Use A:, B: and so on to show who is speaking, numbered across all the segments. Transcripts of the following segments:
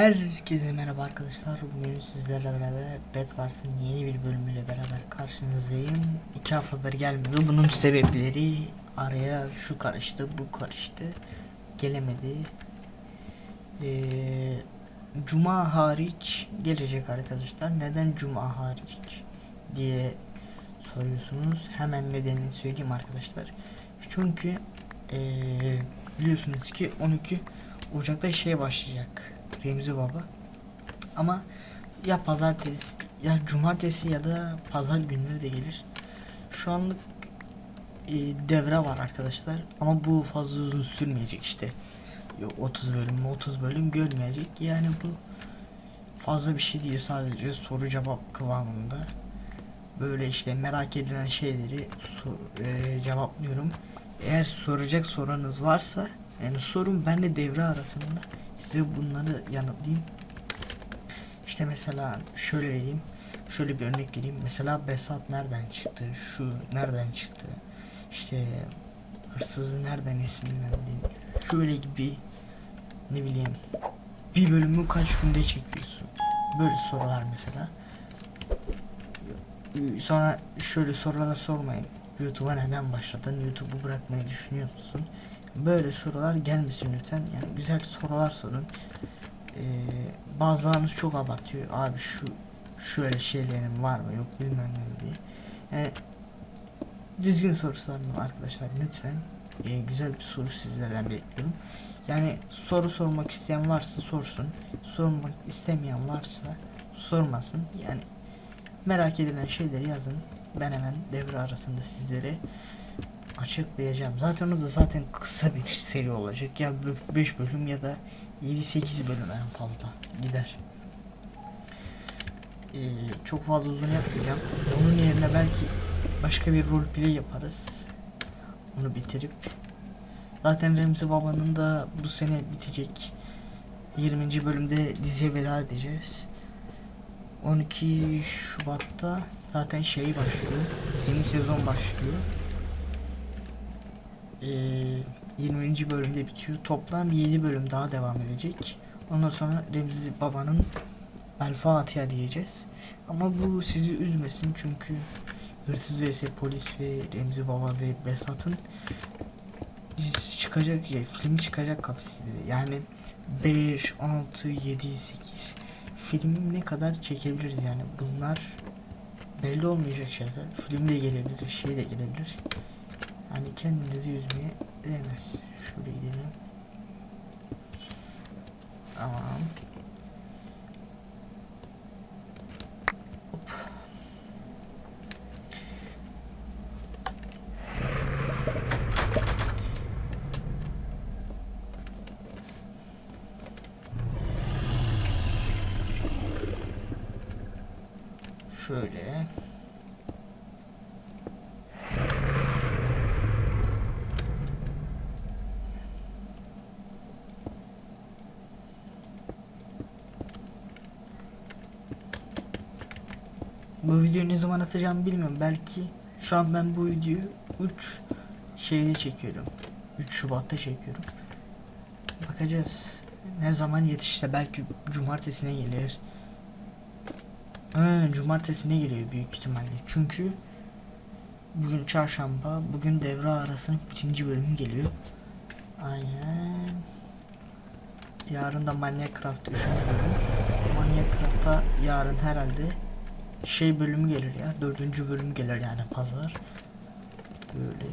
A: Herkese merhaba arkadaşlar. Bugün sizlerle beraber Bedwars'ın yeni bir bölümüyle beraber karşınızdayım. İki haftadır gelmiyor. Bunun sebepleri araya şu karıştı, bu karıştı. Gelemedi. Ee, Cuma hariç gelecek arkadaşlar. Neden Cuma hariç diye soruyorsunuz. Hemen nedenini söyleyeyim arkadaşlar. Çünkü ee, biliyorsunuz ki 12 Ocak'ta şey başlayacak. Remzi Baba. Ama ya pazartesi ya cumartesi ya da pazar günleri de gelir. Şu anlık e, devre var arkadaşlar. Ama bu fazla uzun sürmeyecek işte. Yok 30 bölüm 30 bölüm görmeyecek. Yani bu fazla bir şey değil sadece soru cevap kıvamında. Böyle işte merak edilen şeyleri e, cevaplıyorum. Eğer soracak soranız varsa yani sorun benle devre arasında size bunları yanıtlayayım. İşte mesela şöyle vereyim. Şöyle bir örnek vereyim. Mesela Besat nereden çıktı? Şu nereden çıktı? İşte hırsızı nereden esinlendin? Şöyle gibi ne bileyim bir bölümü kaç günde çekiyorsun? Böyle sorular mesela. Sonra şöyle sorular sormayın. YouTube'a neden başladın? YouTube'u bırakmayı düşünüyor musun? Böyle sorular gelmesin lütfen. Yani güzel sorular sorun. Ee, bazılarınız çok abartıyor. Abi şu şöyle şeylerin var mı yok bilmem ne diye. Yani düzgün soru sorun arkadaşlar lütfen. Ee, güzel bir soru sizlerden bekliyorum. Yani soru sormak isteyen varsa sorsun. Sormak istemeyen varsa sormasın. Yani merak edilen şeyleri yazın. Ben hemen devre arasında sizlere açıklayacağım. Zaten o da zaten kısa bir seri olacak. Ya 5 bölüm ya da 7-8 bölüm en fazla gider. Ee, çok fazla uzun yapmayacağım. Onun yerine belki başka bir roleplay yaparız. Onu bitirip. Zaten Remzi Baba'nın da bu sene bitecek. 20. bölümde diziye veda edeceğiz. 12 Şubat'ta zaten şey başlıyor. Yeni sezon başlıyor. Ee, 20. bölümde bitiyor. Toplam 7 bölüm daha devam edecek. Ondan sonra Remzi Baba'nın El Fatiha diyeceğiz. Ama bu sizi üzmesin çünkü Hırsız vs Polis ve Remzi Baba ve Besat'ın çıkacak ya film çıkacak kapasitede. Yani 5, 6, 7, 8 film ne kadar çekebiliriz yani bunlar belli olmayacak şeyler. Film de gelebilir, şey de gelebilir. Hani kendinizi üzmeye değmez. Şöyle gidelim. Tamam. Hop. Şöyle. Bu videoyu ne zaman atacağım bilmiyorum. Belki şu an ben bu videoyu 3 şeyde çekiyorum. 3 Şubat'ta çekiyorum. Bakacağız. Ne zaman yetişte belki cumartesine gelir. Ha, cumartesine geliyor büyük ihtimalle. Çünkü bugün çarşamba, bugün devre arasının ikinci bölümü geliyor. Aynen. Yarın da Minecraft 3. bölüm. Minecraft'ta yarın herhalde şey bölümü gelir ya. Dördüncü bölüm gelir yani pazar. Böyle.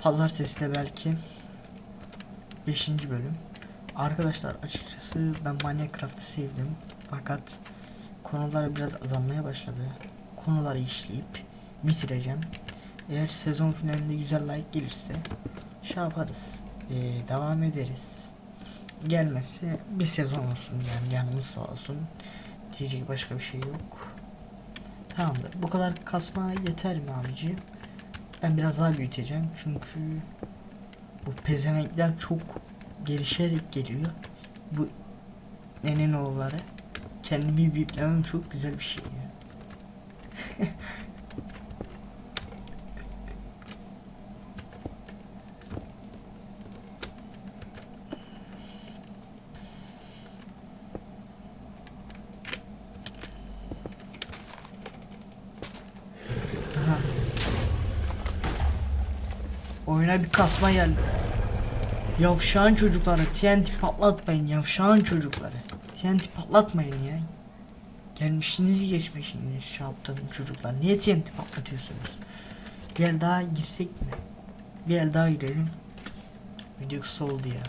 A: Pazartesi de belki beşinci bölüm. Arkadaşlar açıkçası ben Minecraft'ı sevdim. Fakat konular biraz azalmaya başladı. Konuları işleyip bitireceğim. Eğer sezon finalinde güzel like gelirse şey yaparız. Ee, devam ederiz. Gelmezse bir sezon olsun yani canımız sağ olsun. Diyecek başka bir şey yok. Tamamdır. Bu kadar kasma yeter mi abici? Ben biraz daha büyüteceğim çünkü bu pezevenkler çok gelişerek geliyor. Bu Nenenoğulları kendimi biplemem çok güzel bir şey ya. oyuna bir kasma geldi. Yavşağın çocukları TNT patlatmayın yavşağın çocukları. TNT patlatmayın ya. Gelmişiniz geçmişiniz şey çocuklar. Niye TNT patlatıyorsunuz? Bir el daha girsek mi? Bir el daha girelim. Video kısa oldu ya.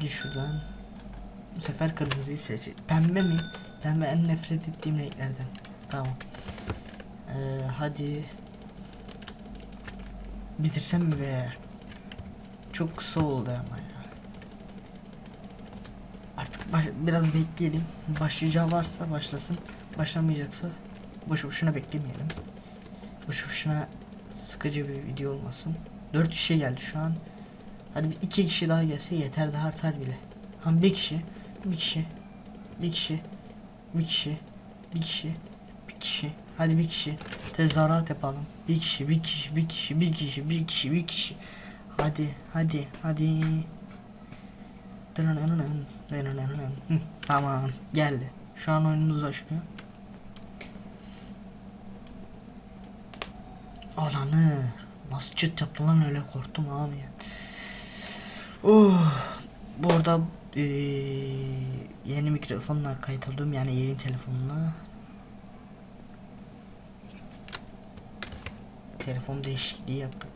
A: Gir şuradan. Bu sefer kırmızıyı seç. Pembe mi? Pembe en nefret ettiğim renklerden. Tamam. Ee, hadi. Bitirsem mi be? Çok kısa oldu ama ya. Artık baş- biraz bekleyelim. Başlayacağı varsa başlasın. Başlamayacaksa boş boşuna beklemeyelim. Boş boşuna sıkıcı bir video olmasın. 4 kişi geldi şu an. Hadi iki kişi daha gelse yeter de artar bile. Ha bir kişi, bir kişi, bir kişi, bir kişi, bir kişi, bir kişi. Hadi bir kişi. Tezahürat yapalım. Bir kişi, bir kişi, bir kişi, bir kişi, bir kişi, bir kişi. Hadi, hadi, hadi. Tamam, geldi. Şu an oyunumuz başlıyor. Ananı. Nasıl çıt yaptı lan öyle korktum abi ya. Oh, bu arada yeni mikrofonla kayıt oldum yani yeni telefonla. Telefon değişikliği yaptık.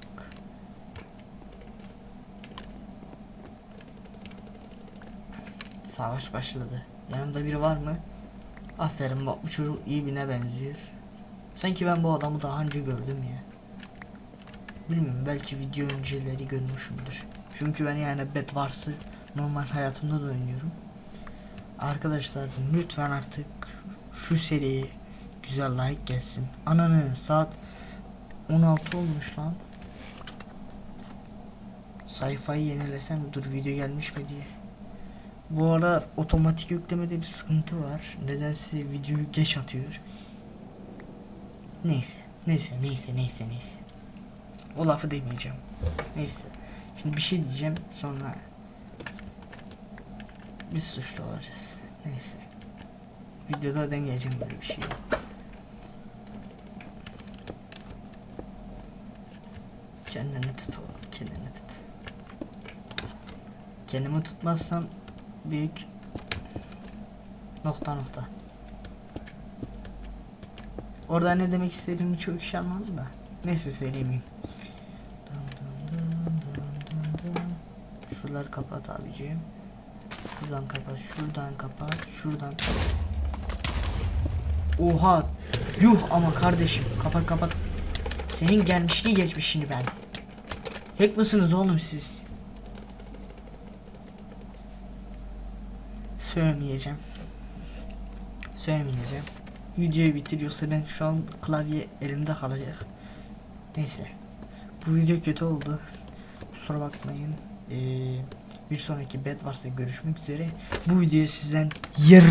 A: Savaş başladı. Yanımda biri var mı? Aferin bak bu çocuk iyi birine benziyor. Sanki ben bu adamı daha önce gördüm ya. Bilmiyorum belki video önceleri görmüşümdür. Çünkü ben yani Bed Wars'ı normal hayatımda da oynuyorum. Arkadaşlar lütfen artık şu seriye güzel like gelsin. Ananı saat 16 olmuş lan. Sayfayı yenilesem dur video gelmiş mi diye. Bu ara otomatik yüklemede bir sıkıntı var. Nedense videoyu geç atıyor. Neyse, neyse, neyse, neyse, neyse. O lafı demeyeceğim. Neyse. Şimdi bir şey diyeceğim sonra biz suçlu olacağız. Neyse. Videoda deneyeceğim böyle bir şey. Kendini tut oğlum, kendini tut. Kendimi tutmazsam büyük nokta nokta. Orada ne demek istediğimi çok iyi anladım da. Neyse dın. Şuraları kapat abiciğim. Şuradan kapat, şuradan kapat, şuradan. Oha! Yuh ama kardeşim. Kapat kapat. Senin gelmişini geçmişini ben. Hack mısınız oğlum siz? Söylemeyeceğim. Söylemeyeceğim. Videoyu bitiriyorsa ben şu an klavye elimde kalacak. Neyse. Bu video kötü oldu. Kusura bakmayın. Ee, bir sonraki bed varsa görüşmek üzere. Bu videoyu sizden yer